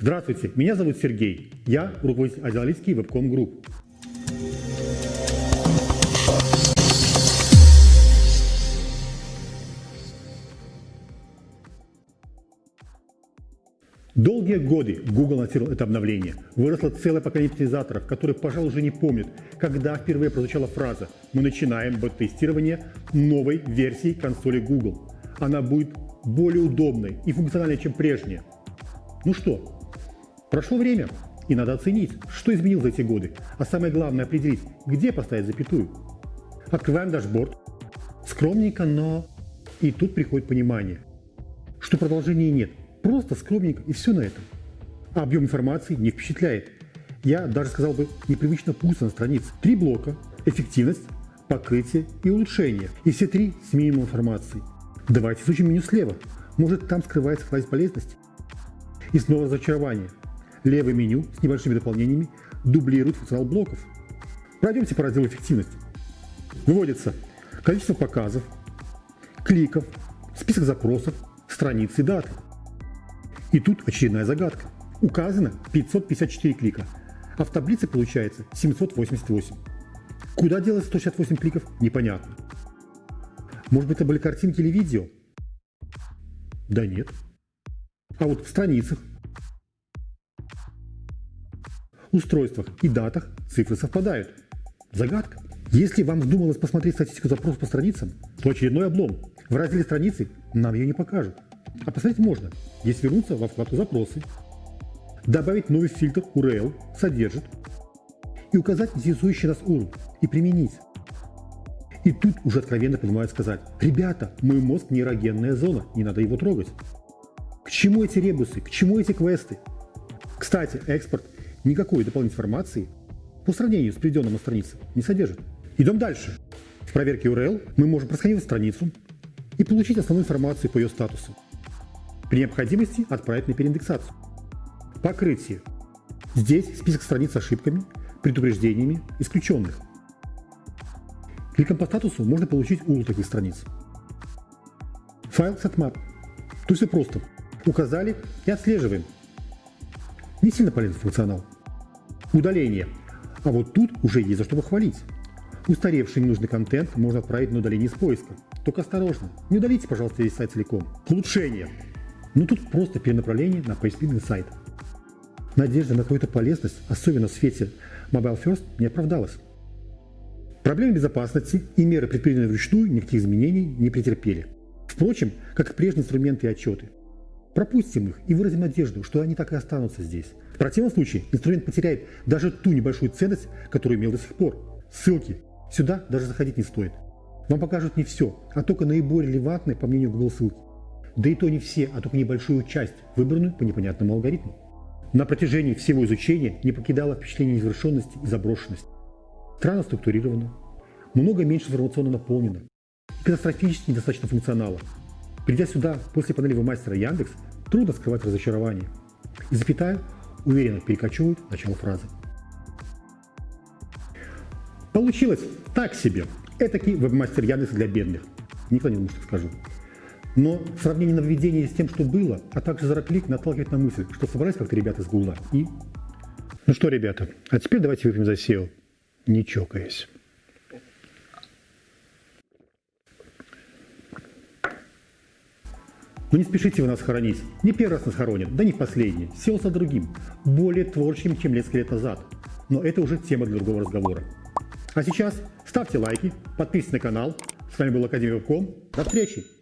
Здравствуйте, меня зовут Сергей. Я руководитель азиалийский вебком групп. Долгие годы Google анонсировал это обновление. Выросло целое поколение утилизаторов, которые, пожалуй, уже не помнят, когда впервые прозвучала фраза «Мы начинаем бета-тестирование новой версии консоли Google. Она будет более удобной и функциональной, чем прежняя». Ну что, прошло время, и надо оценить, что изменилось за эти годы, а самое главное определить, где поставить запятую. Открываем дашборд. Скромненько, но... И тут приходит понимание, что продолжения нет – Просто скромненько и все на этом. А объем информации не впечатляет. Я даже сказал бы непривычно пусто на странице. Три блока – эффективность, покрытие и улучшение. И все три с минимумом информации. Давайте изучим меню слева. Может там скрывается кладезь полезности. И снова разочарование. Левое меню с небольшими дополнениями дублирует функционал блоков. Пройдемте по разделу эффективности. Выводится количество показов, кликов, список запросов, страницы и даты. И тут очередная загадка. Указано 554 клика, а в таблице получается 788. Куда делать 168 кликов, непонятно. Может быть это были картинки или видео? Да нет. А вот в страницах, устройствах и датах цифры совпадают. Загадка. Если вам вздумалось посмотреть статистику запросов по страницам, то очередной облом. В разделе страницы нам ее не покажут. А посмотреть можно, если вернуться во вкладку «Запросы», добавить новый фильтр URL «Содержит» и указать интересующий нас URL и применить. И тут уже откровенно понимают сказать, ребята, мой мозг нейрогенная зона, не надо его трогать. К чему эти ребусы, к чему эти квесты? Кстати, экспорт никакой дополнительной информации по сравнению с приведенным на странице не содержит. Идем дальше. В проверке URL мы можем просканировать страницу и получить основную информацию по ее статусу. При необходимости отправить на переиндексацию. Покрытие. Здесь список страниц с ошибками, предупреждениями, исключенных. Кликом по статусу можно получить URL таких страниц. Файл setmap. Тут все просто. Указали и отслеживаем. Не сильно полезный функционал. Удаление. А вот тут уже есть за что похвалить. Устаревший ненужный контент можно отправить на удаление из поиска. Только осторожно, не удалите, пожалуйста, весь сайт целиком. Улучшение. Ну тут просто перенаправление на поисковый сайт. Надежда на какую-то полезность, особенно в свете Mobile First, не оправдалась. Проблемы безопасности и меры, предпринятые вручную, никаких изменений не претерпели. Впрочем, как и прежние инструменты и отчеты. Пропустим их и выразим надежду, что они так и останутся здесь. В противном случае инструмент потеряет даже ту небольшую ценность, которую имел до сих пор. Ссылки. Сюда даже заходить не стоит. Вам покажут не все, а только наиболее релевантные, по мнению Google, ссылки. Да и то не все, а только небольшую часть, выбранную по непонятному алгоритму. На протяжении всего изучения не покидало впечатление незавершенности и заброшенности. Странно структурировано, много меньше информационно наполнено, катастрофически недостаточно функционала. Придя сюда после панели мастера Яндекс, трудно скрывать разочарование. И запятая уверенно перекочевывает начало фразы. Получилось так себе. Этакий вебмастер Яндекс для бедных. Никто не думает, что скажу. Но сравнение нововведения с тем, что было, а также зараклик наталкивает на мысль, что собрались как-то ребята из Гугла и... Ну что, ребята, а теперь давайте выпьем за SEO, не чокаясь. Но ну не спешите вы нас хоронить. Не первый раз нас хоронят, да не последний. SEO со другим, более творческим, чем несколько лет назад. Но это уже тема для другого разговора. А сейчас ставьте лайки, подписывайтесь на канал. С вами был Академия Вебком. До встречи!